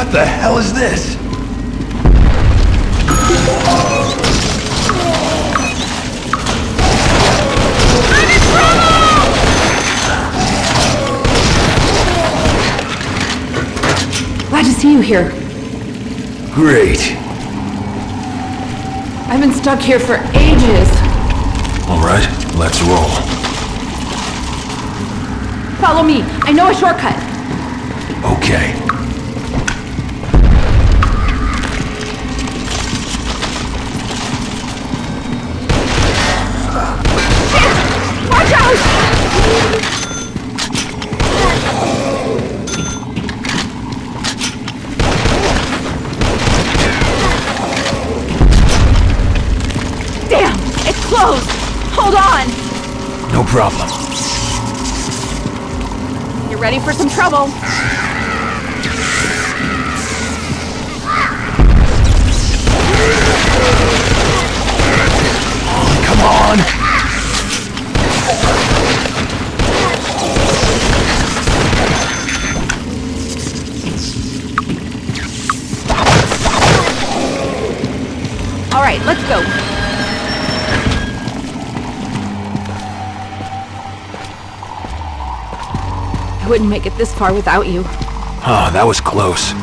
What the hell is this? Glad to see you here. Great. I've been stuck here for ages. All right, let's roll. Follow me. I know a shortcut. Okay. It's closed! Hold on! No problem. You're ready for some trouble. Come on! All right, let's go. Wouldn't make it this far without you. Oh, that was close.